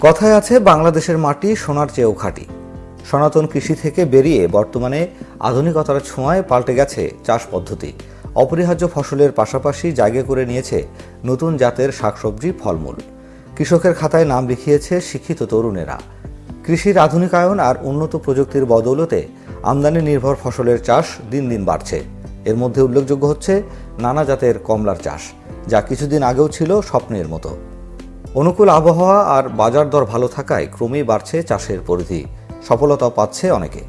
কথায় আছে, বাংলাদেশের মাটি সোনার চেয়েও খাঁটি। সনাতন কৃষি থেকে বেরিয়ে বর্তমানে আধুনিকতার ছোঁয়ায় পাল্টে গেছে চাষ পদ্ধতি। অপরিহার্য ফসলের পাশাপাশি জায়গা করে নিয়েছে নতুন জাতের শাকসবজি, ফলমূল। কৃষকের খাতায় নাম লিখিয়েছে শিক্ষিত তরুণেরা। কৃষির আধুনিকায়ন আর উন্নত প্রযুক্তির বদৌলতে আমদানি নির্ভর ফসলের চাষ দিন দিন বাড়ছে। এর মধ্যে উল্লেখযোগ্য হচ্ছে, নানা জাতের কমলার চাষ, যা কিছুদিন আগেও ছিল স্বপ্নের মতো। অনুকূল আবহাওয়া আর বাজার দর ভালো থাকায় ক্রমেই বাড়ছে চাষের পরিধি। সফলতা পাচ্ছে অনেকে।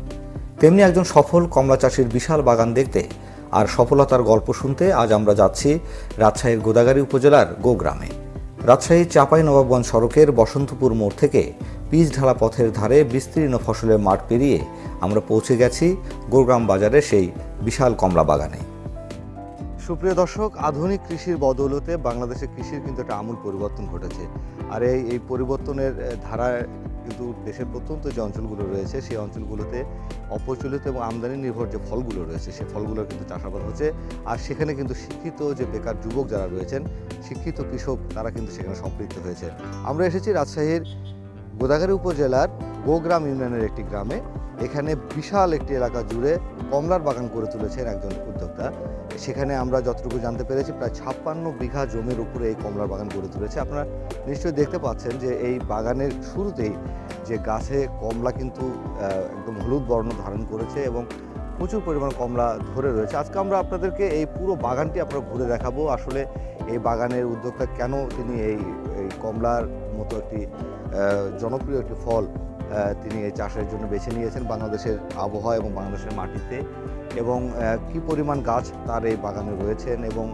তেমনি একজন সফল কমলা চাষির বিশাল বাগান দেখতে আর সফলতার গল্প শুনতে আজ আমরা যাচ্ছি রাজশাহীর গোদাগাড়ী উপজেলার গোগ্রামে। রাজশাহী চাপাই নবাবগঞ্জ সড়কের বসন্তপুর মোড় থেকে পিচ ঢালা পথের ধারে বিস্তীর্ণ ফসলের মাঠ পেরিয়ে আমরা পৌঁছে গেছি গোগ্রাম বাজারে সেই বিশাল কমলা বাগানে। সুপ্রিয় দর্শক, আধুনিক কৃষির বদৌলতে বাংলাদেশের কৃষির কিন্তু একটা আমূল পরিবর্তন ঘটেছে। আর এই এই পরিবর্তনের ধারায় কিন্তু দেশের প্রত্যন্ত যে অঞ্চলগুলো রয়েছে, সেই অঞ্চলগুলোতে অপ্রচলিত এবং আমদানি নির্ভর যে ফলগুলো রয়েছে সেই ফলগুলোর কিন্তু চাষাবাদ হচ্ছে। আর সেখানে কিন্তু শিক্ষিত যে বেকার যুবক যারা রয়েছেন, শিক্ষিত কৃষক, তারা কিন্তু সেখানে সম্পৃক্ত হয়েছে আমরা এসেছি রাজশাহীর গোদাগাড়ী উপজেলার গোগ্রাম ইউনিয়নের একটি গ্রামে। এখানে বিশাল একটি এলাকা জুড়ে কমলার বাগান করে তুলেছেন একজন উদ্যোক্তা। সেখানে আমরা যতটুকু জানতে পেরেছি, প্রায় ছাপ্পান্ন বিঘা জমির উপরে এই কমলার বাগান গড়ে তুলেছে। আপনারা নিশ্চয়ই দেখতে পাচ্ছেন যে এই বাগানের শুরুতেই যে গাছে কমলা কিন্তু একদম হলুদ বর্ণ ধারণ করেছে এবং প্রচুর পরিমাণ কমলা ধরে রয়েছে। আজকে আমরা আপনাদেরকে এই পুরো বাগানটি আমরা ঘুরে দেখাবো। আসলে এই বাগানের উদ্যোক্তা কেন তিনি এই এই কমলার মতো একটি জনপ্রিয় একটি ফল তিনি এই চাষের জন্য বেছে নিয়েছেন বাংলাদেশের আবহাওয়া এবং বাংলাদেশের মাটিতে। এবং কি পরিমাণ গাছ তার এই বাগানে রয়েছেন এবং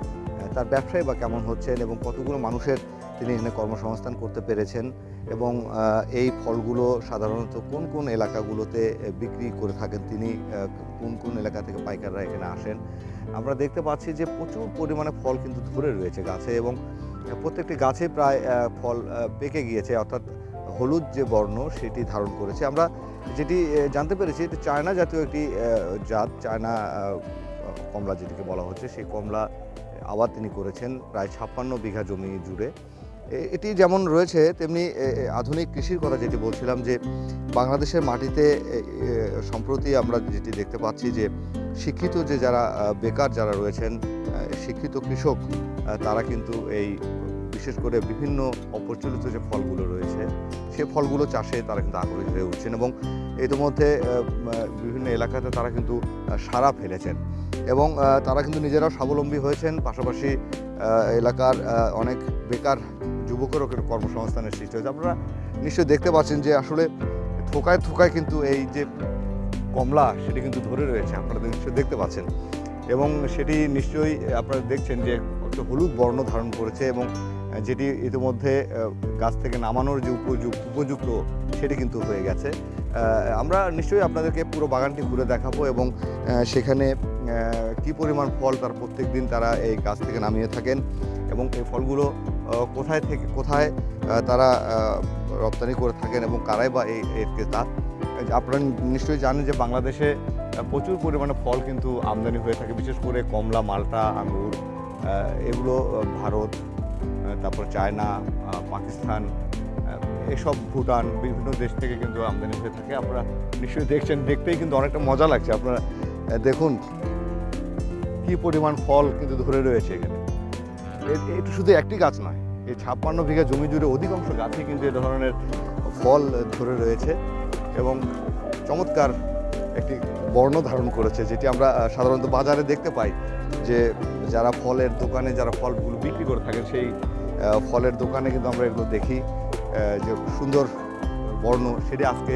তার ব্যবসায় বা কেমন হচ্ছেন এবং কতগুলো মানুষের তিনি এখানে কর্মসংস্থান করতে পেরেছেন এবং এই ফলগুলো সাধারণত কোন কোন এলাকাগুলোতে বিক্রি করে থাকেন তিনি কোন কোন এলাকা থেকে পাইকাররা এখানে আসেন। আমরা দেখতে পাচ্ছি যে প্রচুর পরিমাণে ফল কিন্তু ধরে রয়েছে গাছে এবং প্রত্যেকটি গাছে প্রায় ফল পেকে গিয়েছে। অর্থাৎ হলুদ যে বর্ণ সেটি ধারণ করেছে। আমরা যেটি জানতে পেরেছি এটি চায়না জাতীয় একটি জাত, চায়না কমলা যেটিকে বলা হচ্ছে, সেই কমলা আবাদ তিনি করেছেন প্রায় ছাপ্পান্ন বিঘা জমি জুড়ে। এটি যেমন রয়েছে, তেমনি আধুনিক কৃষির কথা যেটি বলছিলাম যে বাংলাদেশের মাটিতে সম্প্রতি আমরা যেটি দেখতে পাচ্ছি যে শিক্ষিত যে যারা বেকার যারা রয়েছেন শিক্ষিত কৃষক তারা কিন্তু এই বিশেষ করে বিভিন্ন অপ্রচলিত যে ফলগুলো রয়েছে, সে ফলগুলো চাষে তারা কিন্তু আগ্রহী হয়ে উঠছেন এবং ইতিমধ্যে বিভিন্ন এলাকাতে তারা কিন্তু সারা ফেলেছেন। এবং তারা কিন্তু নিজেরাও স্বাবলম্বী হয়েছেন, পাশাপাশি এলাকার অনেক বেকার যুবকেরও কর্মসংস্থানের সৃষ্টি হয়েছে। আপনারা নিশ্চয়ই দেখতে পাচ্ছেন যে আসলে থোকায় থোকায় কিন্তু এই যে কমলা, সেটি কিন্তু ধরে রয়েছে, আপনারা নিশ্চয়ই দেখতে পাচ্ছেন। এবং সেটি নিশ্চয়ই আপনারা দেখছেন যে একটা হলুদ বর্ণ ধারণ করেছে এবং যেটি ইতিমধ্যে গাছ থেকে নামানোর যে উপযুক্ত উপযুক্ত সেটি কিন্তু হয়ে গেছে। আমরা নিশ্চয়ই আপনাদেরকে পুরো বাগানটি ঘুরে দেখাবো এবং সেখানে কি পরিমাণ ফল তার প্রত্যেক দিন তারা এই গাছ থেকে নামিয়ে থাকেন এবং এই ফলগুলো কোথায় থেকে, কোথায় তারা রপ্তানি করে থাকেন এবং কারাই বা এই, এর ক্রেতা। আপনারা নিশ্চয়ই জানেন যে বাংলাদেশে প্রচুর পরিমাণে ফল কিন্তু আমদানি হয়ে থাকে, বিশেষ করে কমলা, মালটা আঙুর এগুলো ভারত তারপর চায়না পাকিস্তান এসব ভুটান, বিভিন্ন দেশ থেকে কিন্তু আমদানি হয়ে থাকে। আপনারা নিশ্চয়ই দেখছেন, দেখতেই কিন্তু অনেকটা মজা লাগছে। আপনারা দেখুন কি পরিমাণ ফল কিন্তু ধরে রয়েছে এখানে। এটা শুধু একটি গাছ নয়, এই ছাপ্পান্ন বিঘা জমি জুড়ে অধিকাংশ গাছই কিন্তু এ ধরনের ফল ধরে রয়েছে এবং চমৎকার একটি বর্ণ ধারণ করেছে, যেটি আমরা সাধারণত বাজারে দেখতে পাই যে যারা ফলের দোকানে, যারা ফলগুলো বিক্রি করে থাকেন, সেই ফলের দোকানে কিন্তু আমরা এগুলো দেখি যে সুন্দর বর্ণ। সেটি আজকে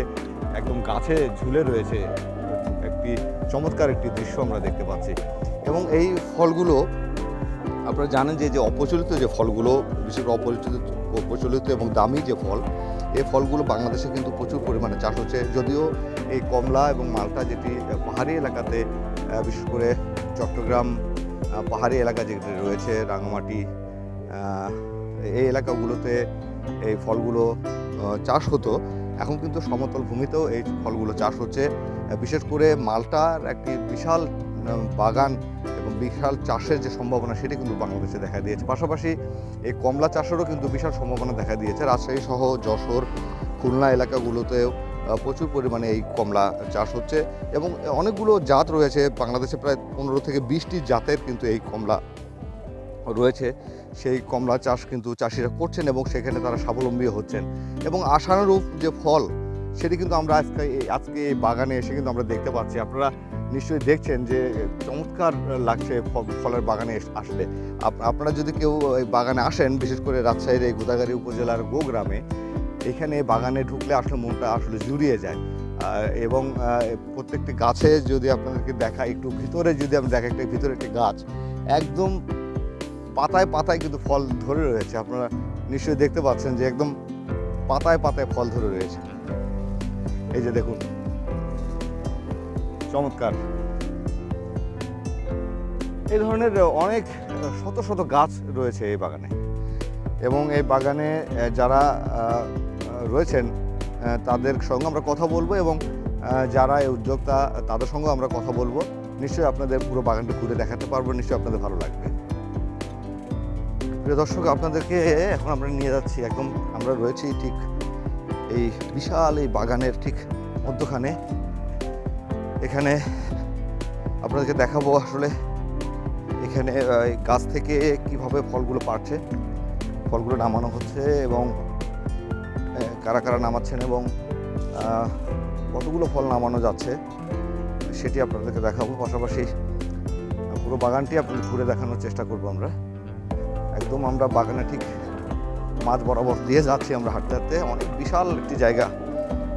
একদম গাছে ঝুলে রয়েছে। একটি চমৎকার একটি দৃশ্য আমরা দেখতে পাচ্ছি। এবং এই ফলগুলো, আপনারা জানেন যে যে অপ্রচলিত যে ফলগুলো, বিশেষ করে অপরিচিত প্রচলিত এবং দামি যে ফল, এই ফলগুলো বাংলাদেশে কিন্তু প্রচুর পরিমাণে চাষ হচ্ছে। যদিও এই কমলা এবং মালটা যেটি পাহাড়ি এলাকাতে বিশেষ করে চট্টগ্রাম পাহাড়ি এলাকা যেটি রয়েছে, রাঙামাটি এই এলাকাগুলোতে এই ফলগুলো চাষ হতো। এখন কিন্তু সমতল ভূমিতেও এই ফলগুলো চাষ হচ্ছে। বিশেষ করে মালটার একটি বিশাল বাগান এবং বিশাল চাষের যে সম্ভাবনা সেটি কিন্তু বাংলাদেশে দেখা দিয়েছে। পাশাপাশি এই কমলা চাষেরও কিন্তু বিশাল সম্ভাবনা দেখা দিয়েছে। রাজশাহী সহ যশোর, খুলনা এলাকাগুলোতেও প্রচুর পরিমাণে এই কমলা চাষ হচ্ছে এবং অনেকগুলো জাত রয়েছে। বাংলাদেশে প্রায় পনেরো থেকে বিশটি জাতের কিন্তু এই কমলা রয়েছে। সেই কমলা চাষ কিন্তু চাষিরা করছেন এবং সেখানে তারা স্বাবলম্বী হচ্ছেন। এবং আশানুরূপ যে ফল, সেটি কিন্তু আমরা আজকে আজকে এই বাগানে এসে কিন্তু আমরা দেখতে পাচ্ছি। আপনারা নিশ্চয়ই দেখছেন যে চমৎকার লাগছে ফলের বাগানে আসলে। আপনারা যদি কেউ এই বাগানে আসেন, বিশেষ করে রাজশাহীর এই গোদাগাড়ি উপজেলার গোগ্রামে, এখানে বাগানে ঢুকলে আসলে মনটা আসলে জুড়িয়ে যায়। এবং প্রত্যেকটি গাছে যদি আপনাদেরকে দেখা, একটু ভিতরে যদি আমি দেখা, একটা ভিতরে একটি গাছ, একদম পাতায় পাতায় কিন্তু ফল ধরে রয়েছে। আপনারা নিশ্চয়ই দেখতে পাচ্ছেন যে একদম পাতায় পাতায় ফল ধরে রয়েছে। এই যে দেখুন। চমৎকার। এই ধরনের অনেক শত শত গাছ রয়েছে এই বাগানে। এবং এই বাগানে যারা রয়েছেন তাদের সঙ্গে আমরা কথা বলব এবং যারা এই উদ্যোক্তা, তাদের সঙ্গে আমরা কথা বলব। নিশ্চয়ই আপনাদের পুরো বাগানটা ঘুরে দেখাতে পারব, নিশ্চয়ই আপনাদের ভালো লাগবে। প্রিয় দর্শক, আপনাদেরকে এখন আমরা নিয়ে যাচ্ছি একদম, আমরা রয়েছি ঠিক এই বিশাল এই বাগানের ঠিক মধ্যখানে। এখানে আপনাদেরকে দেখাবো আসলে এখানে গাছ থেকে কীভাবে ফলগুলো পাড়ছে ফলগুলো নামানো হচ্ছে এবং কারা কারা নামাচ্ছেন এবং কতগুলো ফল নামানো যাচ্ছে সেটি আপনাদেরকে দেখাবো। পাশাপাশি পুরো বাগানটি আপনাদের ঘুরে দেখানোর চেষ্টা করব আমরা। একদম আমরা বাগানে ঠিক মাঝ বরাবর দিয়ে যাচ্ছি আমরা হাঁটতে হাঁটতে। অনেক বিশাল একটি জায়গা,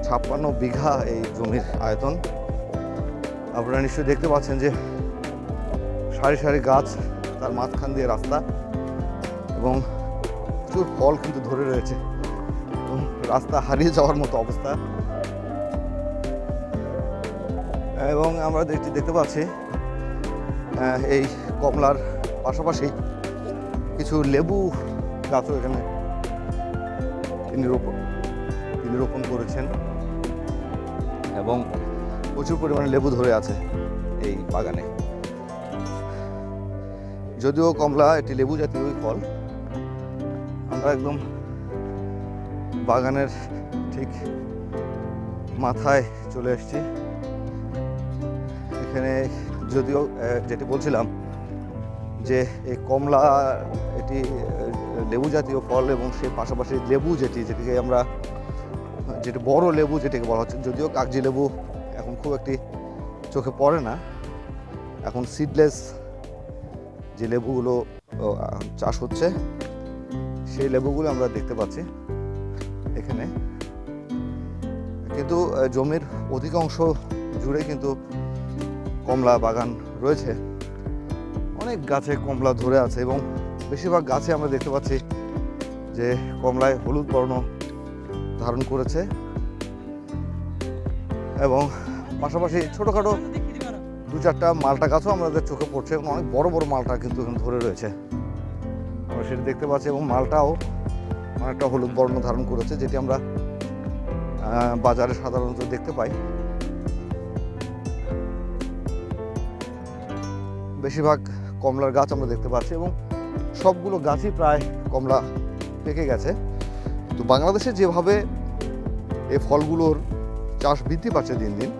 ছাপ্পান্ন বিঘা এই জমির আয়তন। আপনারা নিশ্চয়ই দেখতে পাচ্ছেন যে সারি সারি গাছ, তার মাঝখান দিয়ে রাস্তা এবং প্রচুর ফল কিন্তু ধরে রয়েছে। এবং রাস্তা হারিয়ে যাওয়ার মতো অবস্থা। এবং আমরা দেখতে দেখতে পাচ্ছি এই কমলার পাশাপাশি কিছু লেবু গাছও এখানে তিনি রোপণ তিনি রোপণ করেছেন। এবং প্রচুর পরিমাণে লেবু ধরে আছে এই বাগানে। যদিও কমলা এটি লেবু জাতীয় ফল, আমরা একদম বাগানের ঠিক মাথায় চলে এসেছি। এখানে যদিও যেটি বলছিলাম যে এই কমলা এটি লেবু জাতীয় ফল এবং সে পাশাপাশি লেবু যেটি, যেটিকে আমরা, যেটি বড় লেবু যেটিকে বলা হচ্ছে, যদিও কাগজি লেবু এখন খুব একটি চোখে পড়ে না। এখন সিডলেস যে লেবুগুলো চাষ হচ্ছে, সেই লেবুগুলো আমরা দেখতে পাচ্ছি এখানে। কিন্তু জমির অধিকাংশ জুড়ে কিন্তু কমলা বাগান রয়েছে। অনেক গাছে কমলা ধরে আছে এবং বেশিরভাগ গাছে আমরা দেখতে পাচ্ছি যে কমলায় হলুদ বর্ণ ধারণ করেছে এবং পাশাপাশি ছোটোখাটো দু চারটা মালটা গাছও আমাদের চোখে পড়ছে এবং অনেক বড় বড় মালটা কিন্তু এখানে ধরে রয়েছে। আমরা সেটা দেখতে পাচ্ছি এবং মালটাও অনেকটা হলুদ বর্ণ ধারণ করেছে, যেটি আমরা বাজারে সাধারণত দেখতে পাই। বেশিরভাগ কমলার গাছ আমরা দেখতে পাচ্ছি এবং সবগুলো গাছই প্রায় কমলা পেকে গেছে। তো বাংলাদেশে যেভাবে এই ফলগুলোর চাষ বৃদ্ধি পাচ্ছে দিন দিন,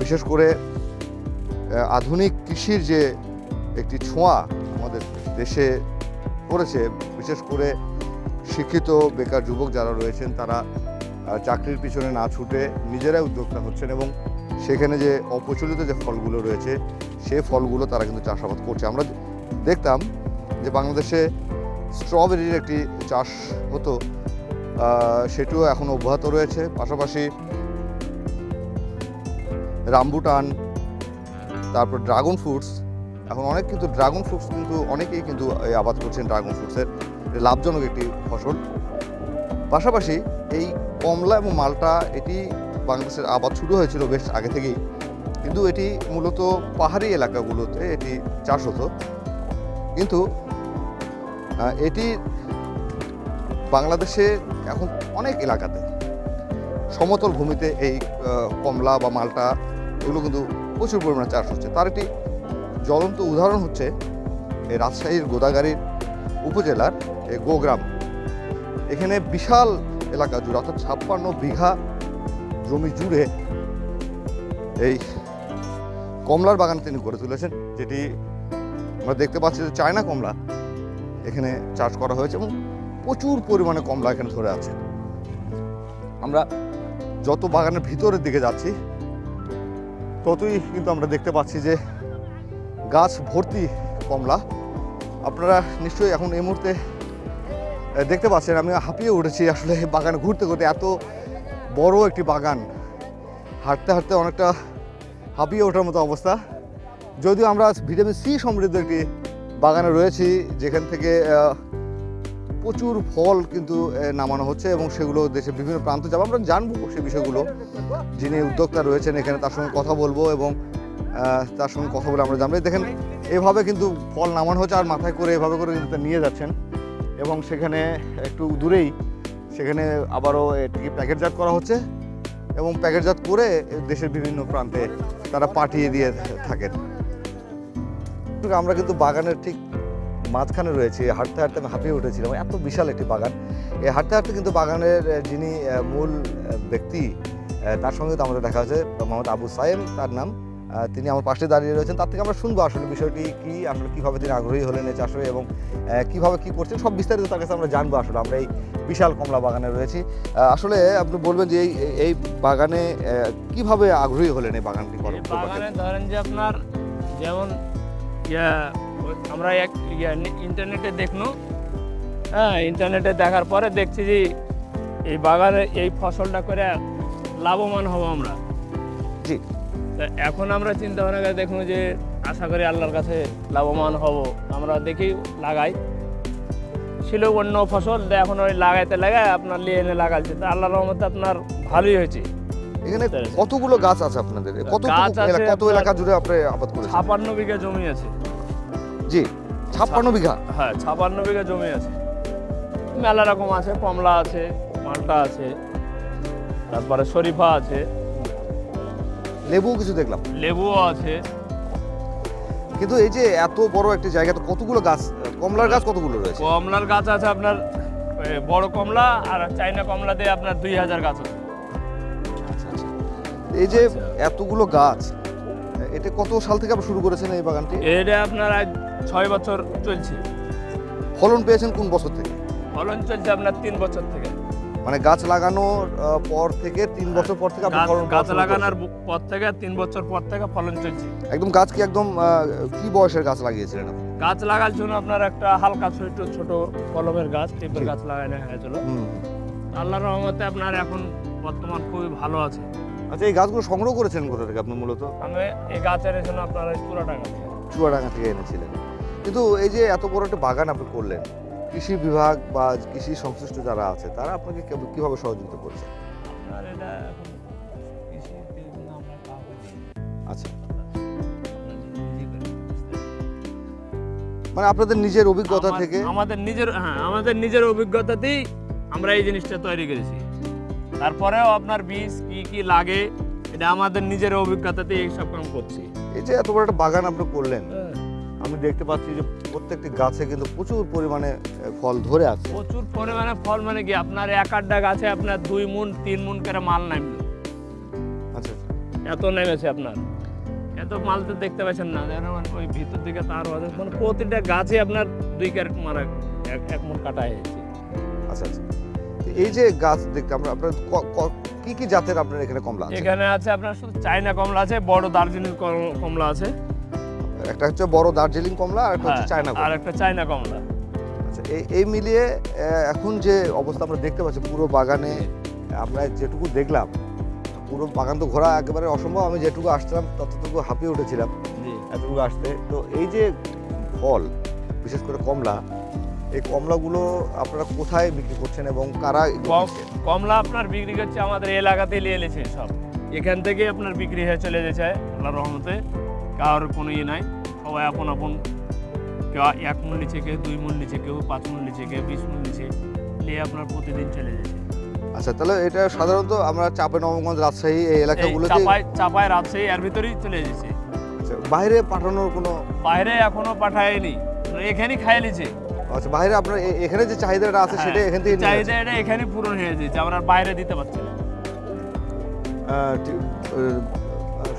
বিশেষ করে আধুনিক কৃষির যে একটি ছোঁয়া আমাদের দেশে পড়েছে, বিশেষ করে শিক্ষিত বেকার যুবক যারা রয়েছেন তারা চাকরির পিছনে না ছুটে নিজেরাই উদ্যোক্তা হচ্ছেন এবং সেখানে যে অপ্রচলিত যে ফলগুলো রয়েছে, সে ফলগুলো তারা কিন্তু চাষাবাদ করছে। আমরা দেখতাম যে বাংলাদেশে স্ট্রবেরির একটি চাষ হতো সেটিও এখন অব্যাহত রয়েছে। পাশাপাশি রামবুটান, তারপর ড্রাগন ফ্রুটস, এখন অনেক কিন্তু ড্রাগন ফ্রুটস কিন্তু অনেকেই কিন্তু আবাদ করছেন ড্রাগন ফ্রুটসের। লাভজনক একটি ফসল। পাশাপাশি এই কমলা এবং মালটা, এটি বাংলাদেশের আবাদ শুরু হয়েছিল বেশ আগে থেকেই। কিন্তু এটি মূলত পাহাড়ি এলাকাগুলোতে এটি চাষ হতো। কিন্তু এটি বাংলাদেশে এখন অনেক এলাকাতে সমতল ভূমিতে এই কমলা বা মালটা, এগুলো কিন্তু প্রচুর পরিমাণে চাষ হচ্ছে। তার একটি জ্বলন্ত উদাহরণ হচ্ছে এই রাজশাহীর গোদাগাড়ির উপজেলার গোগ্রাম। এখানে বিশাল এলাকা জুড়ে, অর্থাৎ ছাপ্পান্ন বিঘা জমি জুড়ে এই কমলার বাগান তিনি গড়ে তুলেছেন, যেটি আমরা দেখতে পাচ্ছি যে চায়না কমলা। এখানে চাষ করা হয়েছে এবং প্রচুর পরিমাণে কমলা এখানে ধরে আছে। আমরা যত বাগানের ভিতরের দিকে যাচ্ছি, ততই কিন্তু আমরা দেখতে পাচ্ছি যে গাছ ভর্তি কমলা। আপনারা নিশ্চয়ই এখন এই মুহূর্তে দেখতে পাচ্ছেন, আমি হাঁপিয়ে উঠেছি আসলে বাগানে ঘুরতে ঘুরতে। এত বড় একটি বাগান, হাঁটতে হাঁটতে অনেকটা হাঁপিয়ে ওঠার মতো অবস্থা। যদিও আমরা ভিটামিন সি সমৃদ্ধ একটি বাগানে রয়েছি, যেখান থেকে প্রচুর ফল কিন্তু নামানো হচ্ছে এবং সেগুলো দেশের বিভিন্ন প্রান্ত যাব। আমরা জানব সেই বিষয়গুলো। যিনি উদ্যোক্তা রয়েছেন এখানে, তার সঙ্গে কথা বলব এবং তার সঙ্গে কথা বলে আমরা জানব। দেখেন, এভাবে কিন্তু ফল নামানো হচ্ছে আর মাথায় করে এভাবে করে নিয়ে যাচ্ছেন। এবং সেখানে একটু দূরেই, সেখানে আবারও এটিকে প্যাকেটজাত করা হচ্ছে এবং প্যাকেটজাত করে দেশের বিভিন্ন প্রান্তে তারা পাঠিয়ে দিয়ে থাকেন। আমরা কিন্তু বাগানের ঠিক মাঝখানে রয়েছি হাঁটতে হাঁটতে আমি হাঁপিয়ে উঠেছিলাম। এত বিশাল একটি বাগান। এই হাঁটতে হাঁটতে কিন্তু বাগানের যিনি মূল ব্যক্তি তার সঙ্গে তো আমাদের দেখা হয়েছে মোহাম্মদ আবু সাইম তার নাম। তিনি আমার পাশে দাঁড়িয়ে রয়েছেন। তার থেকে আমরা শুনব আসলে বিষয়টি কি আসলে কীভাবে তিনি আগ্রহী হলেন এই চাষে এবং কীভাবে কি করছেন সব বিস্তারিত তার কাছে আমরা জানব আসলে। আমরা এই বিশাল কমলা বাগানে রয়েছি। আসলে আপনি বলবেন যে এই এই বাগানে কীভাবে আগ্রহী হলেন এই বাগানটি বাগানে ধরেন যে আপনার যেমন ইয়া আমরা এক ইয়া ইন্টারনেটে দেখল হ্যাঁ ইন্টারনেটে দেখার পরে দেখছি যে এই বাগানে এই ফসলটা করে লাভবান হব আমরা। জি। তা এখন আমরা চিন্তা ভাবনা করে দেখুন যে আশা করি আল্লাহর কাছে লাভবান হব। আমরা দেখি লাগাই। ছিল অন্য ফসল তো এখন ওই লাগাইতে লাগাই আপনার লিয়ে এনে লাগাইছে। তা আল্লাহর রহমতে আপনার ভালোই হয়েছে। এখানে কতগুলো গাছ আছে আপনাদের? কত গাছ আছে কত এলাকা জুড়ে আপনি আবাদ করেছেন? ছাপান্ন বিঘা জমি আছে। জি ছাপ্পান্ন বিঘা। হ্যাঁ ছাপান্ন বিঘা জমি আছে। মেলা রকম আছে কমলা আছে মালটা আছে তারপরে শরীফা আছে। লেবু কিছু দেখলাম। লেবুও আছে। কিন্তু এই যে এত বড় একটি জায়গা তো কতগুলো গাছ? কমলার গাছ কতগুলো রয়েছে? কমলার গাছ আছে আপনার বড় কমলা আর চাইনা কমলা দিয়ে আপনার দুই হাজার গাছ আছে। এই যে আচ্ছা। এতগুলো গাছ এটা কত সাল থেকে আপনি শুরু করেছেন এই বাগানটি? এটা আপনার ছয় বছর চলছে। ফলন পেয়েছেন কোন বছর থেকে? ফলন চলছে আপনার তিন বছর থেকে। মানে গাছ লাগানোর পর থেকে তিন বছর পর থেকে গাছ- ফলন গাছ লাগানোর পর থেকে তিন বছর পর থেকে ফলন চলছে। একদম গাছ কি একদম কি বয়সের গাছ লাগিয়েছিলেন আপনি? গাছ লাগার জন্য আপনার একটা হালকা ছোট ছোট কলমের গাছ টিপের। গাছ লাগানো হয়েছিল। আল্লাহর রহমতে আপনার এখন বর্তমান খুবই ভালো আছে। আচ্ছা এই গাছগুলো সংগ্রহ করেছেন কোথা থেকে আপনি মূলত? আমি এই গাছের জন্য আপনার চূড়াটাঙ্গা থেকে। চুয়াডাঙ্গা থেকে এনেছিলেন। কিন্তু এই যে এত বড় একটা বাগান আপনি করলেন কৃষি বিভাগ বা কৃষি সংশ্লিষ্ট যারা আছে তারা আপনাকে কীভাবে সহযোগিতা করছে। আচ্ছা। মানে আপনাদের নিজের অভিজ্ঞতা থেকে? আমাদের নিজের হ্যাঁ আমাদের নিজের অভিজ্ঞতাতেই আমরা এই জিনিসটা তৈরি করেছি। তারপরেও আপনার বীজ কি কি লাগে এটা আমাদের নিজের অভিজ্ঞতাতেই এইসব কাম করছি। এই যে এত বড় একটা বাগান আপনি করলেন হ্যাঁ, আমি দেখতে পাচ্ছি যে প্রত্যেকটি গাছে কিন্তু প্রচুর পরিমাণে ফল ধরে আছে। প্রচুর পরিমাণে ফল মানে কি আপনার এক আড্ডা গাছে আপনার দুই মুন তিন মুন করে মাল নামলো আচ্ছা এত নেমেছে আপনার। এত মাল তো দেখতে পাচ্ছেন না মানে ওই ভিতর দিকে তার আছে মানে প্রতিটা গাছে আপনার দুই ক্যারেট মারা এক এক মুন কাটা হয়েছে আচ্ছা আচ্ছা। এই যে গাছ দেখতে আমরা আপনার ক- ক- জাতের আপনার এখানে কমলা আছে? এখানে আছে আপনার শুধু চাইনা কমলা আছে বড় দার্জিলিং কম- কমলা আছে। একটা হচ্ছে বড় দার্জিলিং কমলা আর একটা হচ্ছে হ্যাঁ, চায়না আর একটা চায়না কমলা। আচ্ছা এই এই মিলিয়ে এখন যে অবস্থা আমরা দেখতে পাচ্ছি পুরো বাগানে আমরা যেটুকু দেখলাম পুরো বাগান তো ঘোরা একেবারে অসম্ভব আমি যেটুকু আসছিলাম ততটুকু হাঁপিয়ে উঠেছিলাম। এতটুকু আসতে। তো এই যে ফল বিশেষ করে কমলা এই কমলাগুলো আপনারা কোথায় বিক্রি করছেন এবং কারা? কমলা আপনার বিক্রি করছে আমাদের এলাকাতেই নিয়ে এলেছে সব। এখান থেকে আপনার বিক্রি হয়ে চলে যেছে আল্লাহ রহমতে। কারোর কোনো ইয়ে নাই। সবাই আপন আপন। কেউ এক মন নিচে কেউ দুই মন নিচে কেউ পাঁচ মন নিচে কেউ বিশ মন নিচে নিয়ে আপনার প্রতিদিন চলে যাচ্ছে আচ্ছা তাহলে এটা সাধারণত আমরা চাপে নবগঞ্জ রাজশাহী এই এলাকাগুলোতে চাপায় চাপায় রাজশাহী এর ভিতরেই চলে যাচ্ছে আচ্ছা বাইরে পাঠানোর কোনো বাইরে এখনও পাঠায়নি। এখানেই খাইয়ে নিছে আচ্ছা বাইরে আপনার এখানে যে চাহিদাটা আছে হ্যাঁ, সেটা এখান থেকে নিয়ে চাহিদা এটা এখানে পূরণ হয়ে যাচ্ছে আমরা বাইরে দিতে পারছি না।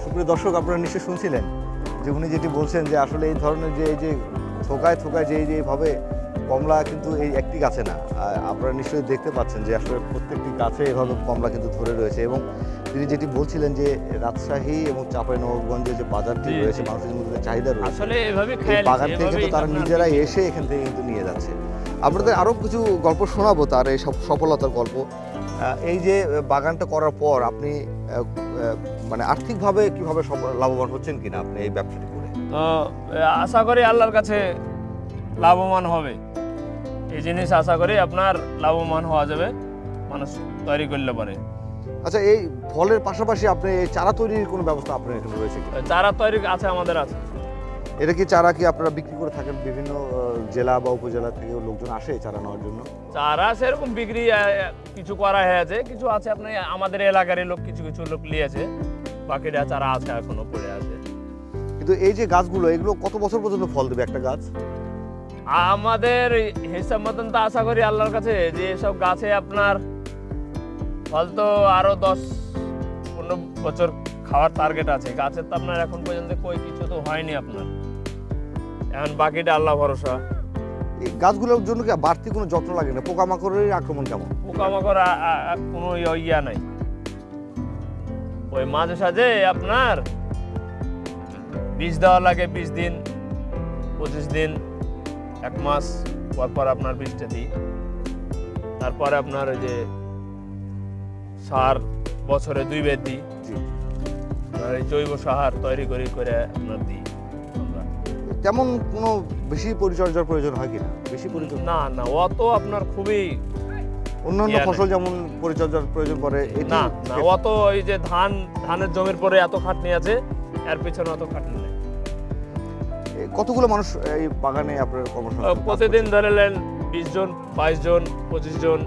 সুপ্রিয় দর্শক আপনারা নিশ্চয়ই শুনছিলেন। যে উনি যেটি বলছেন যে আসলে এই ধরনের যে এই যে থোকায় থোকায় যে এই যে এইভাবে কমলা কিন্তু এই একটি গাছে না। আপনারা নিশ্চয়ই দেখতে পাচ্ছেন যে আসলে প্রত্যেকটি গাছে এভাবে কমলা কিন্তু ধরে রয়েছে এবং তিনি যেটি বলছিলেন যে রাজশাহী এবং চাঁপাইনবাবগঞ্জে যে বাজারটি রয়েছে মানুষের মধ্যে চাহিদা রয়েছে। আসলে এভাবে বাগান থেকে কিন্তু তারা নিজেরাই এসে এখান থেকে কিন্তু নিয়ে যাচ্ছে। আপনাদের আরও কিছু গল্প শোনাবো তার এই সব সফলতার গল্প। এই যে বাগানটা করার পর আপনি মানে আর্থিকভাবে কীভাবে লাভবান হচ্ছেন কিনা আপনি এই ব্যবসাটি করে? তো আশা করি আল্লাহর কাছে লাভবান হবে। এই জিনিস আশা করি আপনার লাভবান হওয়া যাবে মানুষ তৈরি করলে পারে। আচ্ছা এই ফলের পাশাপাশি আপনি এই চারা তৈরির কোনো ব্যবস্থা আপনার এখানে রয়েছে চারা তৈরি আছে আমাদের আছে। এটা কি চারা কি আপনারা বিক্রি করে থাকেন বিভিন্ন জেলা বা উপজেলা থেকে লোকজন আসে চারা নেওয়ার জন্য? চারা সেরকম বিক্রি কিছু করা হয়েছে কিছু আছে আপনি আমাদের এলাকারই লোক কিছু কিছু লোক নিয়েছে বাকিটা চারা আছে এখনও পড়ে আছে। কিন্তু এই যে গাছগুলো এগুলো কত বছর পর্যন্ত ফল দেবে একটা গাছ? আমাদের হিসাব মতন তো আশা করি আল্লাহর কাছে যে এসব গাছে আপনার ফল তো আরও দশ পনেরো বছর খাওয়ার টার্গেট আছে। গাছের তো আপনার এখন পর্যন্ত কই কিছু তো হয়নি আপনার। এখন বাকিটা আল্লাহ ভরসা। এই গাছগুলোর জন্য কি বাড়তি কোনো যত্ন লাগে না? পোকামাকড়ের আক্রমণ কেমন? পোকামাকড় কোনো ইয়া- নাই। ওই মাঝে সাঝে আপনার বীজ দেওয়া লাগে বিশ দিন পঁচিশ দিন এক মাস পর পর আপনার বীজটা দিই। তারপরে আপনার ওই যে সার বছরে দুই। বের দিই জৈব সার তৈরি করি করে আপনার দিই। তেমন কোনো বেশি পরিচর্যার প্রয়োজন হয় কিনা? বেশি পরিচর্যা? না না অত আপনার খুবই অন্যান্য ফসল যেমন পরিচর্যার প্রয়োজন পড়ে না না অত ওই যে ধান ধানের জমির পরে এত খাটনি আছে এর পিছনে অত খাটনি নেই। কতগুলো মানুষ এই বাগানে আপনার কর্মসংস্থান প্রতিদিন ধরে নেন বিশ জন বাইশ জন পঁচিশ জন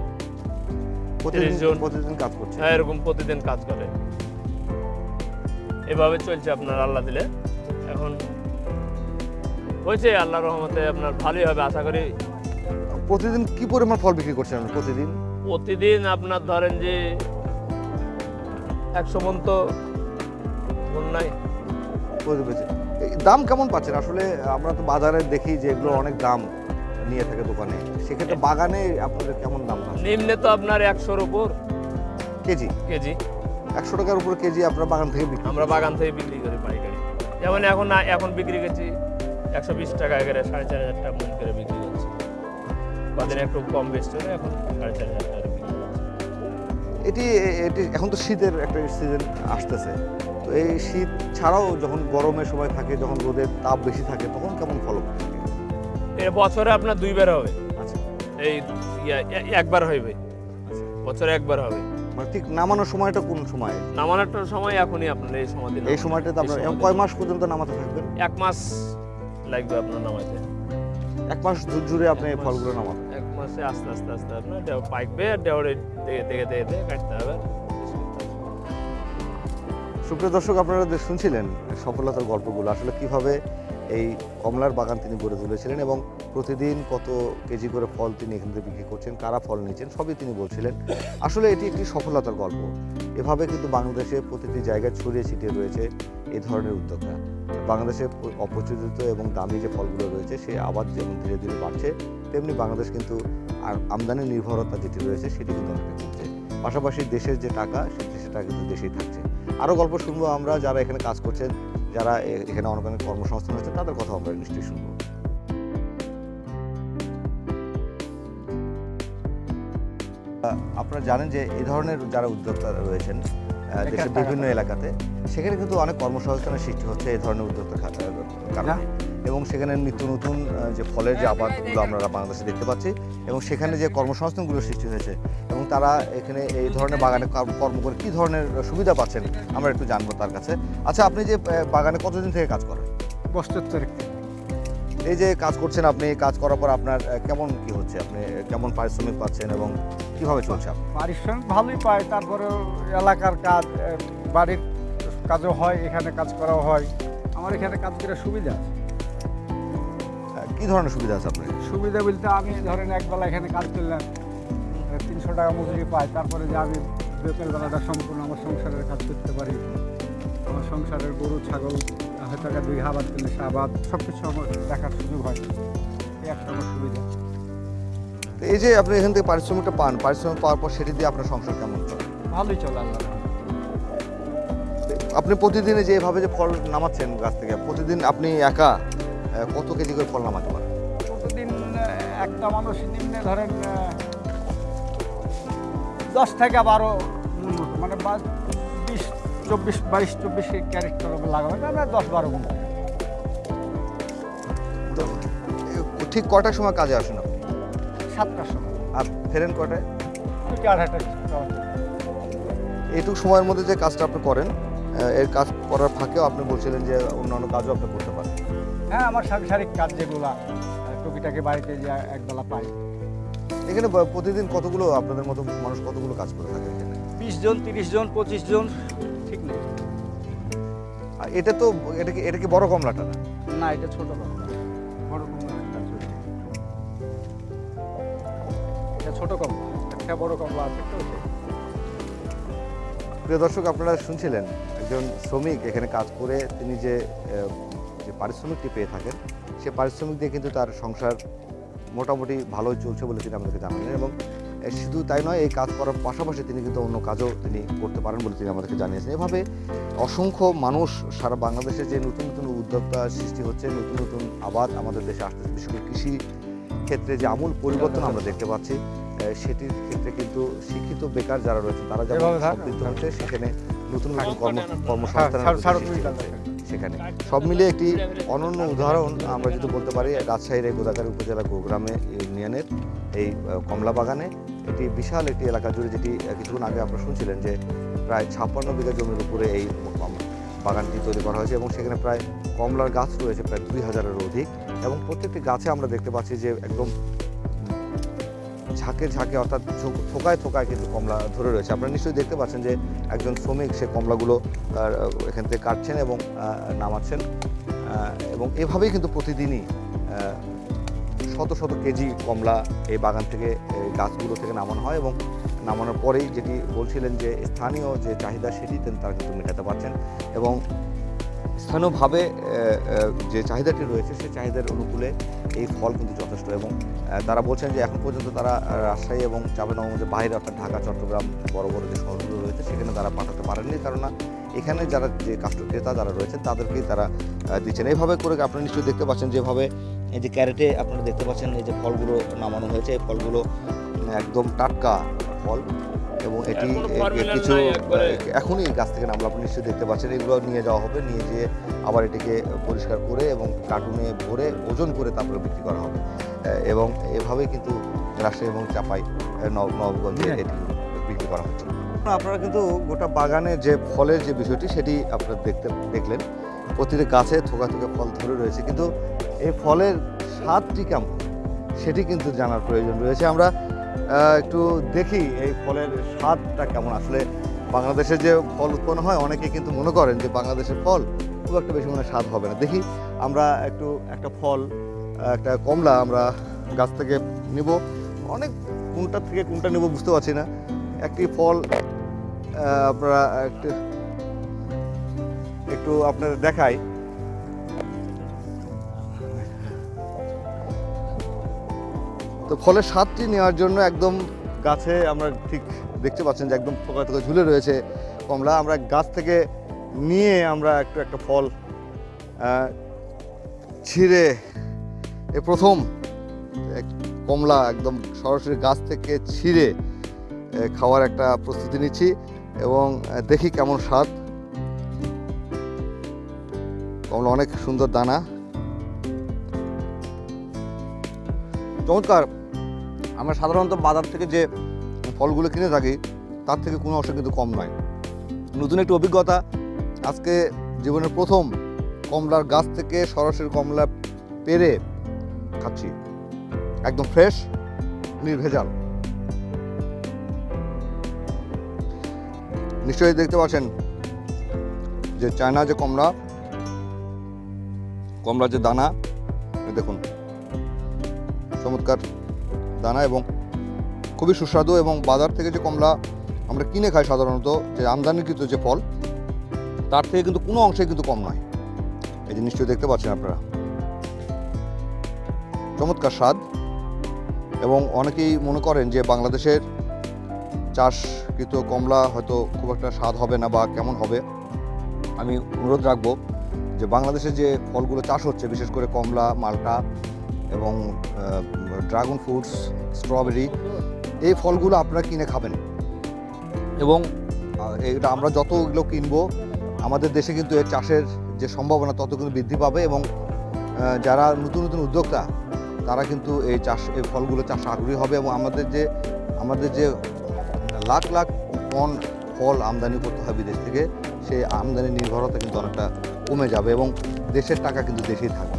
30 জন। প্রতিদিন কাজ করছে? হ্যাঁ, এরকম প্রতিদিন কাজ করে। এভাবে চলছে আপনার আল্লাহ দিলে। এখন হয়েছে আল্লাহ রহমতে আপনার ভালোই হবে আশা করি। প্রতিদিন কি পরিমাণ ফল বিক্রি করছেন আপনি প্রতিদিন? প্রতিদিন আপনার ধরেন যে একশো মন তো নাই। দাম কেমন পাচ্ছেন? আসলে আমরা তো বাজারে দেখি যে এগুলো অনেক দাম নিয়ে থাকে দোকানে। সেক্ষেত্রে বাগানে আপনাদের কেমন দাম নিম্নে তো আপনার একশোর উপর। কেজি? কেজি। একশো টাকার উপর কেজি আপনার বাগান থেকে বিক্রি আমরা বাগান থেকে বিক্রি করি পাইকারি। যেমন এখন এখন বিক্রি করছি একশো বিশ টাকা করে সাড়ে চার হাজার টাকা মন করে বিক্রি কদিন একটু কম বেশি এখন সাড়ে চার হাজার টাকা বিক্রি করছি। এটি এটি এখন তো শীতের একটা সিজন আসতেছে। তো এই শীত ছাড়াও যখন গরমের সময় থাকে যখন রোদের তাপ বেশি থাকে তখন কেমন ফলন? থাকে এর বছরে আপনার দুইবার হবে। আচ্ছা। এই একবার হইবে। বছরে একবার হবে। মানে ঠিক নামানোর সময়টা কোন সময়? নামানোর সময় এখনই আপনার এই সময় এই সময়টাতে আপনার কয় মাস পর্যন্ত নামাতে থাকবেন? এক মাস লাগবে আপনার নামাইতে। এক মাস জুড়ে আপনি এই ফলগুলো নামান এক মাসে আস্তে আস্তে আস্তে আপনার ডেও পাকবে আর দেওয়ার দেখে দেখে দেখে দেখে কাটতে হবে। সুপ্রিয় দর্শক আপনারা যে শুনছিলেন সফলতার গল্পগুলো আসলে কীভাবে এই কমলার বাগান তিনি গড়ে তুলেছিলেন এবং প্রতিদিন কত কেজি করে ফল তিনি এখান থেকে বিক্রি করছেন, কারা ফল নিয়েছেন, সবই তিনি বলছিলেন। আসলে এটি একটি সফলতার গল্প। এভাবে কিন্তু বাংলাদেশে প্রতিটি জায়গায় ছড়িয়ে ছিটিয়ে রয়েছে এই ধরনের উদ্যোক্তা। বাংলাদেশে অপ্রচলিত এবং দামি যে ফলগুলো রয়েছে, সে আবার যেমন ধীরে ধীরে বাড়ছে, তেমনি বাংলাদেশ কিন্তু আর আমদানি নির্ভরতা যেটি রয়েছে, সেটি কিন্তু অনেকটা কমছে। পাশাপাশি দেশের যে টাকা টাকা কিন্তু দেশেই থাকছে। আরও গল্প শুনব আমরা, যারা এখানে কাজ করছেন যারা এ- এখানে অনেক অনেক কর্মসংস্থান হচ্ছে তাদের কথা আমরা নিশ্চয়ই শুনব। আপনারা জানেন যে এই ধরনের যারা উদ্যোক্তা রয়েছেন দেশের বিভিন্ন এলাকাতে সেখানে কিন্তু অনেক কর্মসংস্থানের সৃষ্টি হচ্ছে এই ধরনের উদ্যোক্তার খা- কারণে। এবং সেখানে নিত্য নতুন যে ফলের যে আবাদগুলো আমরা বাংলাদেশে দেখতে পাচ্ছি এবং সেখানে যে কর্মসংস্থানগুলো সৃষ্টি হয়েছে এবং তারা এখানে এই ধরনের বাগানে কার- কর্ম করে কী ধরনের সুবিধা পাচ্ছেন আমরা একটু জানব তার কাছে। আচ্ছা আপনি যে বাগানে কতদিন থেকে কাজ করেন? বছর তারিখ। এই যে কাজ করছেন আপনি কাজ করার পর আপনার কেমন কি হচ্ছে? আপনি কেমন পারিশ্রমিক পাচ্ছেন এবং কীভাবে চলছে? পারিশ্রমিক ভালোই পায় তারপরে এলাকার কাজ বাড়ির কাজও হয় এখানে কাজ করাও হয়। আমার এখানে কাজ করে সুবিধা আছে। কি ধরনের সুবিধা আছে আপনার সুবিধা বলতে আমি ধরেন একবেলা এখানে কাজ করলাম তিনশো টাকা মজুরি পাই তারপরে যে আমি বেতন বেলাটা সম্পূর্ণ আমার সংসারের কাজ করতে পারি। আমার সংসারের গরু ছাগল হয়তো টাকা দুই আবাদ করলে সে আবাদ সব কিছু আমার দেখার সুযোগ হয়। এই একটা আমার সুবিধা। তো এই যে আপনি এখান থেকে পারিশ্রমিকটা পান পারিশ্রমিক পাওয়ার পর সেটি দিয়ে আপনার সংসার কেমন চলে? ভালোই চলে আল্লাহ আপনি প্রতিদিনে যে এভাবে যে ফল নামাচ্ছেন গাছ থেকে প্রতিদিন আপনি একা কত কেজি করে ফল নামাতে পারেন? প্রতিদিন একটা মানুষ নিম্নে ধরেন দশ থেকে বারো মানে বিশ চব্বিশ বাইশ চব্বিশ ক্যারেট করে লাগাবে না দশ বারো এ, ঠিক কটার সময় কাজে আসেন সাতটার সময়। আর ফেরেন কটায় আড়াইটা এইটুকু সময়ের মধ্যে যে কাজটা আপনি করেন এর কাজ করার ফাঁকেও আপনি বলছিলেন যে অন্যান্য কাজও আপনি করতে পারেন। হ্যাঁ আমার সাংসারিক কাজ যেগুলা টুকিটাকে বাড়িতে যে একবেলা পাই। এখানে প্রতিদিন কতগুলো আপনাদের মতো মানুষ কতগুলো কাজ করে থাকে এখানে? বিশ জন তিরিশ জন পঁচিশ জন ঠিক নেই। আর এটা তো এটা কি এটা কি বড় কমলাটা না? না এটা ছোট কমলা। ছোট কমলা একটা বড় কমলা আছে তো প্রিয় দর্শক, আপনারা শুনছিলেন একজন শ্রমিক এখানে কাজ করে, তিনি যে যে পারিশ্রমিকটি পেয়ে থাকেন, সে পারিশ্রমিক দিয়ে কিন্তু তার সংসার মোটামুটি ভালোই চলছে বলে তিনি আমাদেরকে জানালেন এবং শুধু তাই নয়, এই কাজ করার পাশাপাশি তিনি কিন্তু অন্য কাজও তিনি করতে পারেন বলে তিনি আমাদেরকে জানিয়েছেন। এভাবে অসংখ্য মানুষ সারা বাংলাদেশে যে নতুন নতুন উদ্যোক্তা সৃষ্টি হচ্ছে, নতুন নতুন আবাদ আমাদের দেশে আসতেছে, বিশেষ করে কৃষি ক্ষেত্রে যে আমূল পরিবর্তন আমরা দেখতে পাচ্ছি সেটির ক্ষেত্রে কিন্তু শিক্ষিত বেকার যারা রয়েছে তারা যেমন সম্পৃক্ত হচ্ছে সেখানে নতুন নতুন কর্ম হচ্ছে কাজ সেখানে। সব মিলিয়ে একটি অনন্য উদাহরণ আমরা যদি বলতে পারি রাজশাহীর গোদাগাড়ি উপজেলা গোগ্রামে ইউনিয়নের এই কমলা বাগানে এটি বিশাল একটি এলাকা জুড়ে যেটি কিছুক্ষণ আগে আপনারা শুনছিলেন যে প্রায় ছাপ্পান্ন বিঘা জমির উপরে এই বাগানটি তৈরি করা হয়েছে এবং সেখানে প্রায় কমলার গাছ রয়েছে প্রায় দুই হাজারের অধিক এবং প্রত্যেকটি গাছে আমরা দেখতে পাচ্ছি যে একদম ঝাঁকে ঝাঁকে অর্থাৎ থোকায় থোকায় কিন্তু কমলা ধরে রয়েছে। আপনারা নিশ্চয়ই দেখতে পাচ্ছেন যে একজন শ্রমিক সে কমলাগুলো এখান থেকে কাটছেন এবং নামাচ্ছেন। এবং এভাবেই কিন্তু প্রতিদিনই শত শত কেজি কমলা এই বাগান থেকে, এই গাছগুলো থেকে নামানো হয় এবং নামানোর পরেই যেটি বলছিলেন যে স্থানীয় যে চাহিদা সেটি তারা কিন্তু মেটাতে পারছেন এবং স্থানীয়ভাবে যে চাহিদাটি রয়েছে সেই চাহিদার অনুকূলে এই ফল কিন্তু যথেষ্ট এবং তারা বলছেন যে এখন পর্যন্ত তারা রাজশাহী এবং চাঁপাইনবাবগঞ্জের বাইরে অর্থাৎ ঢাকা, চট্টগ্রাম, বড় বড় যে শহরগুলো রয়েছে, সেখানে তারা পাঠাতে পারেননি। কেননা এখানে যারা যে কাস্টমার ক্রেতা যারা রয়েছেন, তাদেরকেই তারা দিচ্ছেন। এইভাবে করে আপনি নিশ্চয়ই দেখতে পাচ্ছেন যেভাবে এই যে ক্যারেটে আপনারা দেখতে পাচ্ছেন এই যে ফলগুলো নামানো হয়েছে, এই ফলগুলো একদম টাটকা ফল। এবং এটি কিছু। এখনই গাছ থেকে নামলো। আপনি নিশ্চয়ই দেখতে পাচ্ছেন এগুলো নিয়ে যাওয়া হবে। নিয়ে যেয়ে আবার এটিকে পরিষ্কার করে এবং কার্টুনে ভরে ওজন করে তারপরে বিক্রি করা হবে। এবং এভাবে কিন্তু রাজশাহী এবং চাপাই নব- নবগঞ্জে হ্যাঁ। এটি বিক্রি করা হচ্ছে। আপনারা কিন্তু গোটা বাগানে যে ফলের যে বিষয়টি সেটি আপনারা দেখতে দেখলেন। প্রতিটি গাছে থোকা থোকা ফল ধরে রয়েছে। কিন্তু এই ফলের স্বাদটি কেমন সেটি কিন্তু জানার প্রয়োজন রয়েছে। আমরা একটু দেখি এই ফলের স্বাদটা কেমন। আসলে বাংলাদেশে যে ফল উৎপন্ন হয় অনেকে কিন্তু মনে করেন যে বাংলাদেশের ফল খুব একটা বেশি মনে স্বাদ হবে না। দেখি আমরা একটু একটা ফল, একটা কমলা আমরা গাছ থেকে নিব। অনেক কোনটা থেকে কোনটা নেব বুঝতে পারছি না। একটি ফল আপনারা একটু একটু আপনাদের তো ফলের স্বাদটি নেওয়ার জন্য একদম গাছে আমরা ঠিক দেখতে পাচ্ছেন যে একদম থোকা থোকা ঝুলে রয়েছে। কমলা আমরা গাছ থেকে নিয়ে আমরা একটু একটা ফল ছিঁড়ে এ প্রথম কমলা একদম সরাসরি গাছ থেকে ছিঁড়ে খাওয়ার একটা প্রস্তুতি নিচ্ছি এবং দেখি কেমন স্বাদ। কমলা অনেক সুন্দর দানা। চমৎকার। আমরা সাধারণত বাজার থেকে যে ফলগুলো কিনে থাকি, তার থেকে কোনো অংশ কিন্তু কম নয়। নতুন একটি অভিজ্ঞতা, আজকে জীবনের প্রথম কমলার গাছ থেকে সরাসরি কমলা পেরে খাচ্ছি। একদম ফ্রেশ নির্ভেজাল। নিশ্চয়ই দেখতে পাচ্ছেন যে চায়না যে কমলা, কমলার যে দানা, দেখুন। চমৎকার দানা এবং খুবই সুস্বাদু এবং বাজার থেকে যে কমলা আমরা কিনে খাই সাধারণত যে আমদানিকৃত যে ফল, তার থেকে কিন্তু কোনো অংশে কিন্তু কম নয়। এই নিশ্চয়ই দেখতে পাচ্ছেন আপনারা। চমৎকার স্বাদ এবং অনেকেই মনে করেন যে বাংলাদেশের চাষকৃত কমলা হয়তো খুব একটা স্বাদ হবে না বা কেমন হবে। আমি অনুরোধ রাখব যে বাংলাদেশে যে ফলগুলো চাষ হচ্ছে, বিশেষ করে কমলা, মালটা এবং ড্রাগন ফ্রুটস স্ট্রবেরি এই ফলগুলো আপনারা কিনে খাবেন। এবং এটা আমরা যত এগুলো কিনবো আমাদের দেশে কিন্তু এর চাষের যে সম্ভাবনা তত কিন্তু বৃদ্ধি পাবে এবং যারা নতুন নতুন উদ্যোক্তা তারা কিন্তু এই চাষ এই ফলগুলো চাষ আগ্রহী হবে এবং আমাদের যে আমাদের যে লাখ লাখ টন ফল আমদানি করতে হয় বিদেশ থেকে সেই আমদানি নির্ভরতা কিন্তু অনেকটা কমে যাবে এবং দেশের টাকা কিন্তু দেশেই থাকবে।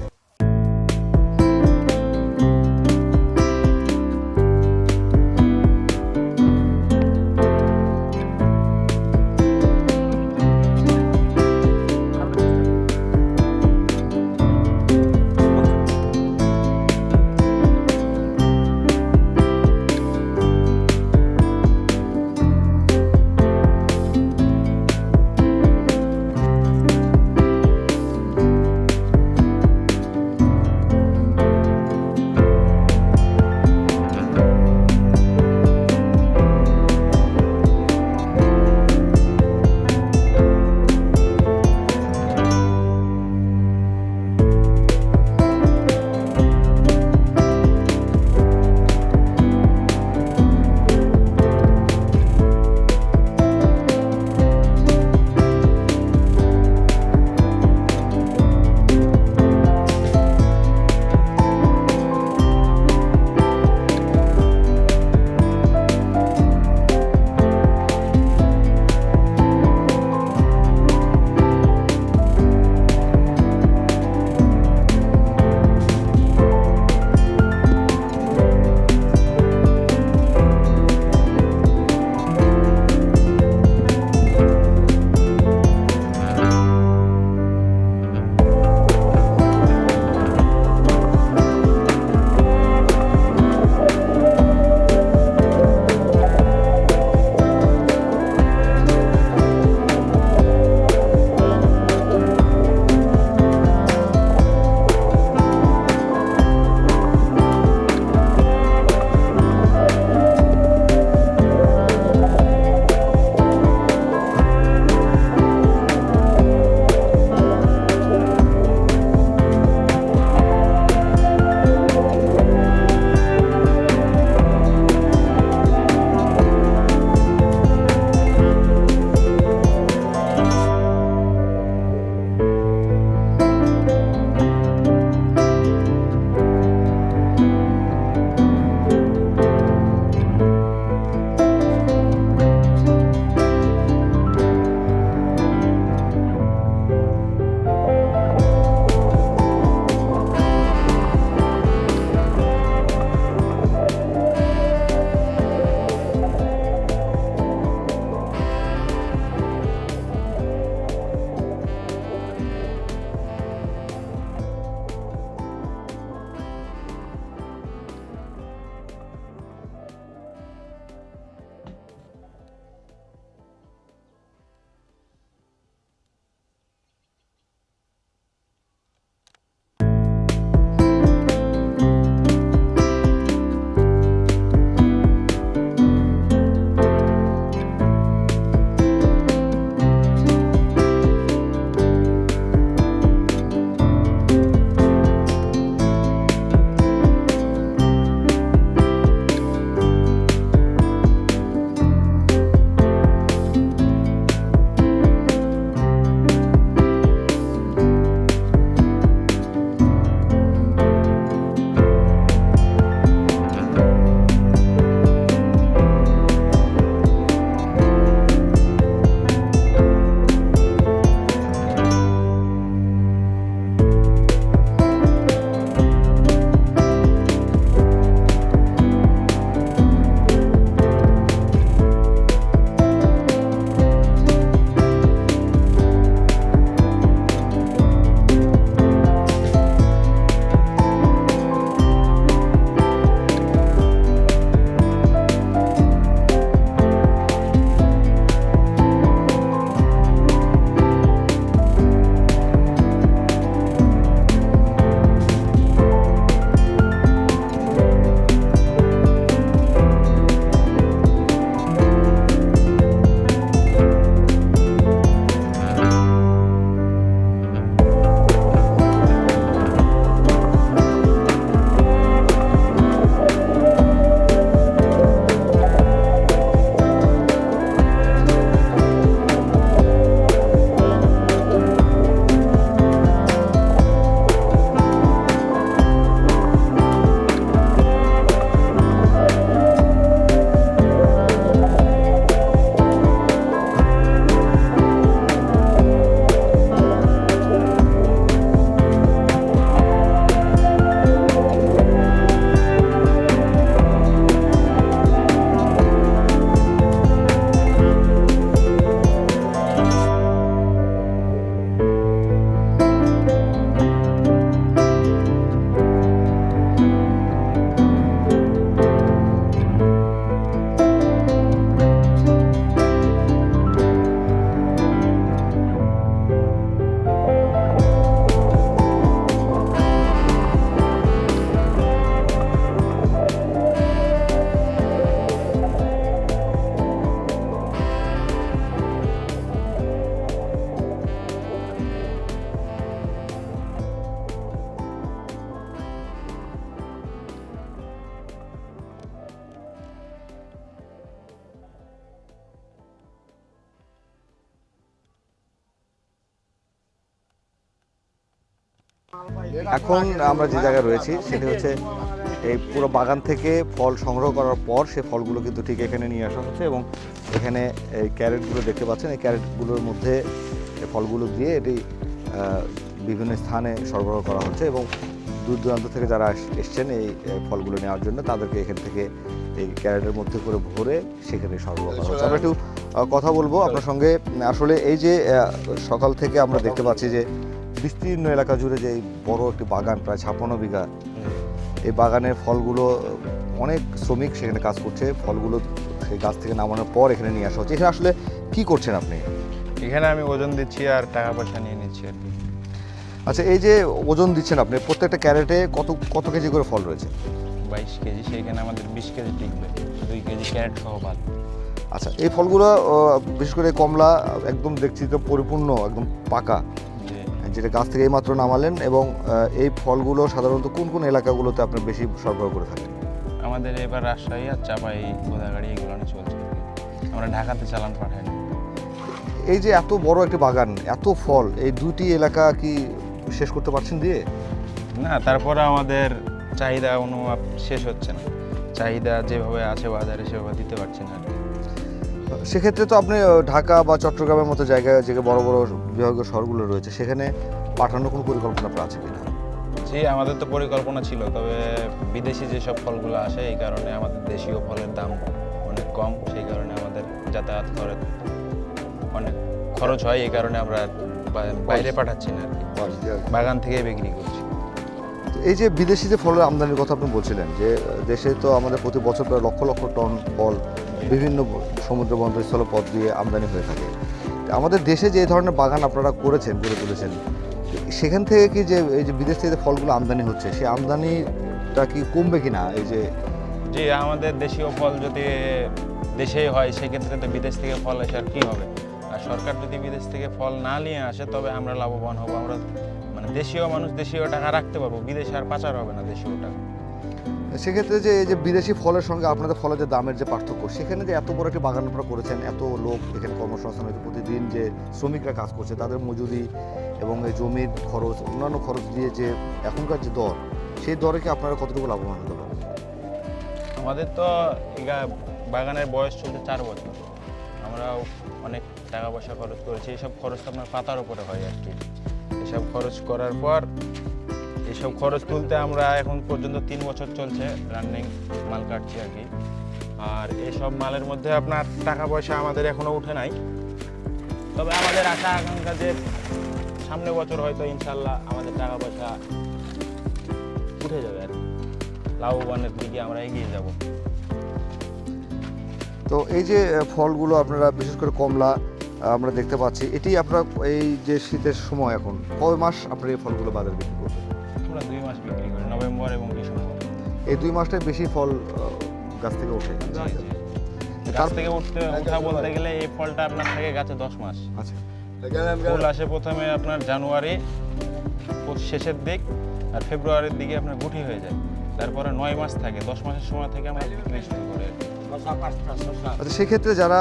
এখন আমরা যে জায়গায় রয়েছি, সেটি হচ্ছে এই পুরো বাগান থেকে ফল সংগ্রহ করার পর সে ফলগুলো কিন্তু ঠিক এখানে নিয়ে আসা হচ্ছে এবং এখানে এই ক্যারেটগুলো দেখতে পাচ্ছেন। এই ক্যারেটগুলোর মধ্যে ফলগুলো দিয়ে এটি বিভিন্ন স্থানে সরবরাহ করা হচ্ছে এবং দূর দূরান্ত থেকে যারা এসছেন এই ফলগুলো নেওয়ার জন্য, তাদেরকে এখান থেকে এই ক্যারেটের মধ্যে করে ভরে সেখানে সরবরাহ করা হচ্ছে। আমরা একটু কথা বলব আপনার সঙ্গে। আসলে এই যে সকাল থেকে আমরা দেখতে পাচ্ছি যে বিস্তীর্ণ এলাকা জুড়ে যে বড় একটি বাগান প্রায় ছাপ্পান্ন বিঘা এই বাগানের ফলগুলো অনেক শ্রমিক সেখানে কাজ করছে ফলগুলো সেই গাছ থেকে নামানোর পর এখানে নিয়ে আসা হচ্ছে। এখানে আসলে কি করছেন আপনি? এখানে আমি ওজন দিচ্ছি আর টাকা পয়সা নিয়ে নিচ্ছি আর কি। আচ্ছা এই যে ওজন দিচ্ছেন আপনি প্রত্যেকটা ক্যারেটে কত কত কেজি করে ফল রয়েছে? বাইশ কেজি সেইখানে আমাদের বিশ কেজি টিকবে দুই কেজি ক্যারেট সহ ভালো আচ্ছা এই ফলগুলো বিশেষ করে কমলা একদম দেখছি তো পরিপূর্ণ একদম পাকা। যেটা গাছ থেকে এইমাত্র নামালেন এবং এই ফলগুলো সাধারণত কোন কোন এলাকাগুলোতে আপনি বেশি সরবরাহ করে থাকেন? আমাদের এবার রাজশাহী আর চাপাই গোদাগাড়ি এগুলো চলছে। আমরা ঢাকাতে চালান পাঠাই না এই যে এত বড় একটা বাগান এত ফল এই দুটি এলাকা কি শেষ করতে পারছেন দিয়ে? না তারপরে আমাদের চাহিদা অনুমাপ শেষ হচ্ছে না। চাহিদা যেভাবে আছে বাজারে সেভাবে দিতে পারছি না আর কি। সেক্ষেত্রে তো আপনি ঢাকা বা চট্টগ্রামের মতো জায়গায় যে বড় বড় বিভাগীয় শহরগুলো রয়েছে সেখানে পাঠানোর কোনো পরিকল্পনা আপনার আছে কিনা? জি আমাদের তো পরিকল্পনা ছিল তবে বিদেশি যেসব ফলগুলো আসে এই কারণে আমাদের দেশীয় ফলের দাম অনেক কম সেই কারণে আমাদের যাতায়াত করে অনেক খরচ হয় এই কারণে আমরা বাইরে পাঠাচ্ছি না আর কি। বাগান থেকে বিক্রি করছি। তো এই যে বিদেশি যে ফলের আমদানির কথা আপনি বলছিলেন যে দেশে তো আমাদের প্রতি বছর প্রায় লক্ষ লক্ষ টন ফল বিভিন্ন সমুদ্র বন্দর স্থল পথ দিয়ে আমদানি হয়ে থাকে। আমাদের দেশে যে ধরনের বাগান আপনারা করেছেন, গড়ে তুলেছেন, সেখান থেকে কি যে এই যে বিদেশ থেকে ফলগুলো আমদানি হচ্ছে, সেই আমদানিটা কি কমবে কিনা? এই যে জি, আমাদের দেশীয় ফল যদি দেশেই হয়, সেক্ষেত্রে তো বিদেশ থেকে ফল আসে আর কী হবে? আর সরকার যদি বিদেশ থেকে ফল না নিয়ে আসে, তবে আমরা লাভবান হব। আমরা মানে দেশীয় মানুষ দেশীয় টাকা রাখতে পারব, বিদেশে আর পাচার হবে না দেশীয় টাকা। সেক্ষেত্রে যে এই যে বিদেশি ফলের সঙ্গে আপনাদের ফলের যে দামের যে পার্থক্য, সেখানে যে এত বড় একটি বাগান আপনারা করেছেন, এত লোক এখানে কর্মসংস্থান হয়েছে প্রতিদিন, যে শ্রমিকরা কাজ করছে, তাদের মজুরি এবং এই জমির খরচ, অন্যান্য খরচ দিয়ে যে এখনকার যে দর, সেই দরে কি আপনারা কতটুকু লাভবান হতে পারেন আমাদের তো বাগানের বয়স চলছে চার বছর। আমরাও অনেক টাকা পয়সা খরচ করেছি এইসব খরচ তো আপনার পাতার উপরে হয় আর কি। এসব খরচ করার পর এইসব খরচ তুলতে আমরা এখন পর্যন্ত তিন বছর চলছে রানিং মাল কাটছি আর কি। আর এসব মালের মধ্যে আপনার টাকা পয়সা আমাদের এখনও উঠে নাই। তবে আমাদের আশা আকাঙ্ক্ষা যে সামনে বছর হয়তো ইনশাল্লাহ আমাদের টাকা পয়সা উঠে যাবে আর লাভবানের দিকে আমরা এগিয়ে যাব। তো এই যে ফলগুলো আপনারা বিশেষ করে কমলা আমরা দেখতে পাচ্ছি, এটি আপনার এই যে শীতের সময় এখন, কয় মাস আপনার এই ফলগুলো বাজারে বিক্রি করবেন? নভেম্বর এবং ডিসেম্বর। এই দুই মাসটায় বেশি ফল গাছ থেকে ওঠে। গাছ থেকে উঠতে উঠা বলতে গেলে এই ফলটা আপনার থাকে গাছে দশ মাস। আচ্ছা। ফুল আসে প্রথমে আপনার জানুয়ারি ও শেষের দিক আর ফেব্রুয়ারির দিকে আপনার গুটি হয়ে যায়। তারপরে নয় মাস থাকে দশ মাসের সময় থেকে আমরা বিক্রি শুরু করি আচ্ছা সেক্ষেত্রে যারা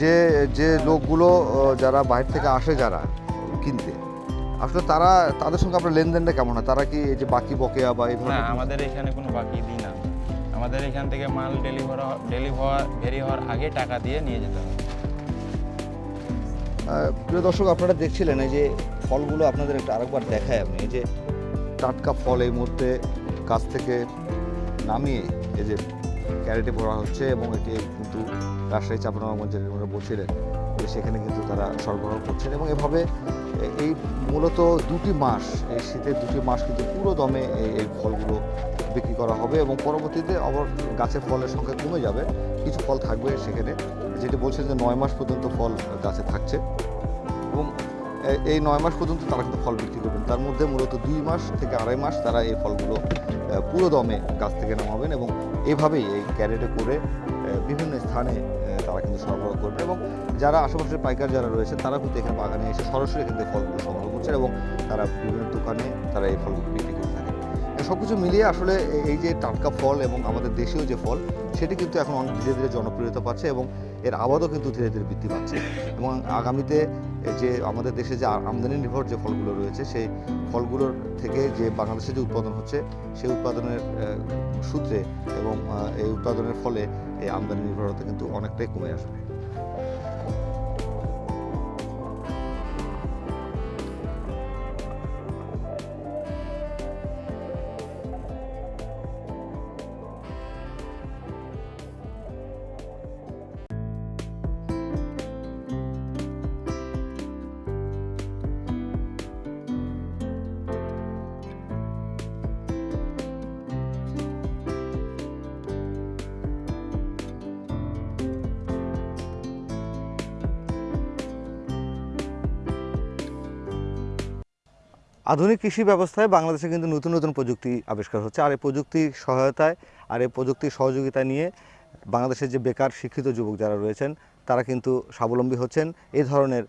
যে যে লোকগুলো যারা বাইরে থেকে আসে যারা কিনতে আসলে তারা তাদের সঙ্গে আপনার লেনদেনটা কেমন হয়? তারা কি এই যে বাকি বকেয়া বা এই না আমাদের এখানে কোনো বাকি দিই না। আমাদের এখান থেকে মাল ডেলিভার ডেলিভার ভেরি হওয়ার আগে টাকা দিয়ে নিয়ে যেতে হবে। প্রিয় দর্শক আপনারা দেখছিলেন এই যে ফলগুলো আপনাদের একটু আরেকবার দেখায় আমি। এই যে টাটকা ফল এই মুহূর্তে গাছ থেকে নামিয়ে এই যে ক্যারেটে ভরা হচ্ছে এবং এটি কিন্তু রাজশাহী চাপানগঞ্জের ওরা বলছিলেন সেখানে কিন্তু তারা সরবরাহ করছেন এবং এভাবে এই মূলত দুটি মাস, এই শীতের দুটি মাস কিন্তু পুরো দমে এই ফলগুলো বিক্রি করা হবে এবং পরবর্তীতে আবার গাছের ফলের সংখ্যা কমে যাবে, কিছু ফল থাকবে সেখানে। যেটি বলছেন যে নয় মাস পর্যন্ত ফল গাছে থাকছে এবং এই নয় মাস পর্যন্ত তারা কিন্তু ফল বিক্রি করবেন। তার মধ্যে মূলত দুই মাস থেকে আড়াই মাস তারা এই ফলগুলো পুরো দমে গাছ থেকে নামাবেন এবং এভাবেই এই ক্যারেটে করে বিভিন্ন স্থানে তারা কিন্তু সরবরাহ করবেন এবং যারা আশেপাশের পাইকার যারা রয়েছে, তারা কিন্তু এখানে বাগানে এসে সরাসরি কিন্তু এই ফলগুলো সংগ্রহ করছেন এবং তারা বিভিন্ন দোকানে তারা এই ফলগুলো বিক্রি করে থাকেন সব কিছু মিলিয়ে আসলে এই যে টাটকা ফল এবং আমাদের দেশীয় যে ফল, সেটি কিন্তু এখন অনেক ধীরে ধীরে জনপ্রিয়তা পাচ্ছে এবং এর আবাদও কিন্তু ধীরে ধীরে বৃদ্ধি পাচ্ছে। এবং আগামীতে যে আমাদের দেশে যে আমদানি নির্ভর যে ফলগুলো রয়েছে, সেই ফলগুলোর থেকে যে বাংলাদেশে যে উৎপাদন হচ্ছে, সেই উৎপাদনের সূত্রে এবং এই উৎপাদনের ফলে এই আমদানি নির্ভরতা কিন্তু অনেকটাই কমে আসবে। আধুনিক কৃষি ব্যবস্থায় বাংলাদেশে কিন্তু নতুন নতুন প্রযুক্তি আবিষ্কার হচ্ছে। আর এই প্রযুক্তির সহায়তায়, আর এই প্রযুক্তির সহযোগিতা নিয়ে বাংলাদেশের যে বেকার, শিক্ষিত যুবক যারা রয়েছেন, তারা কিন্তু স্বাবলম্বী হচ্ছেন এই ধরনের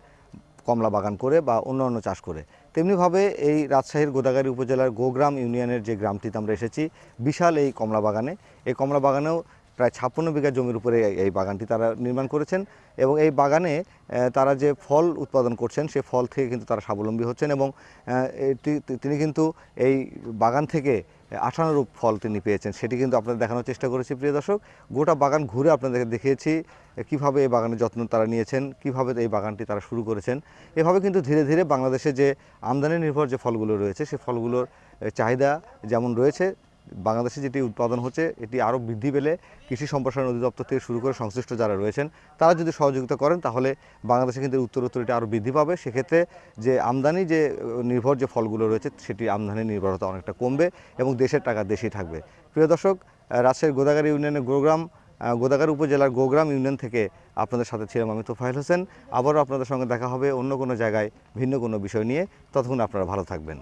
কমলা বাগান করে বা অন্য অন্য চাষ করে। তেমনিভাবে এই রাজশাহীর গোদাগাড়ি উপজেলার গোগ্রাম ইউনিয়নের যে গ্রামটিতে আমরা এসেছি, বিশাল এই কমলা বাগানে। এই কমলা বাগানেও প্রায় ছাপ্পান্ন বিঘা জমির উপরে এই- বাগানটি তারা নির্মাণ করেছেন এবং এই বাগানে তারা যে ফল উৎপাদন করছেন, সে ফল থেকে কিন্তু তারা স্বাবলম্বী হচ্ছেন এবং এটি- তিনি কিন্তু এই বাগান থেকে আঠানোরূপ ফল তিনি পেয়েছেন। সেটি কিন্তু আপনাদের দেখানোর চেষ্টা করেছি, প্রিয় দর্শক। গোটা বাগান ঘুরে আপনাদেরকে দেখিয়েছি কীভাবে এই বাগানের যত্ন তারা নিয়েছেন, কীভাবে এই বাগানটি তারা শুরু করেছেন। এভাবে কিন্তু ধীরে ধীরে বাংলাদেশে যে আমদানি নির্ভর যে ফলগুলো রয়েছে, সে ফলগুলোর চাহিদা যেমন রয়েছে বাংলাদেশে যেটি উৎপাদন হচ্ছে এটি আরও বৃদ্ধি পেলে কৃষি সম্প্রসারণ অধিদপ্তর থেকে শুরু করে সংশ্লিষ্ট যারা রয়েছেন তারা যদি সহযোগিতা করেন তাহলে বাংলাদেশে কিন্তু উত্তরোত্তর এটা আরও বৃদ্ধি পাবে। সেক্ষেত্রে যে আমদানি যে নির্ভর যে ফলগুলো রয়েছে সেটি আমদানি নির্ভরতা অনেকটা কমবে এবং দেশের টাকা দেশেই থাকবে। প্রিয় দর্শক রাজশাহীর গোদাগাড়ি ইউনিয়নের গোগ্রাম আহ, গোদাগাড়ি উপজেলার গোগ্রাম ইউনিয়ন থেকে আপনাদের সাথে ছিলাম আমি তোফাইল হোসেন। আবারও আপনাদের সঙ্গে দেখা হবে অন্য কোনো জায়গায় ভিন্ন কোনো বিষয় নিয়ে। ততক্ষণ আপনারা ভালো থাকবেন।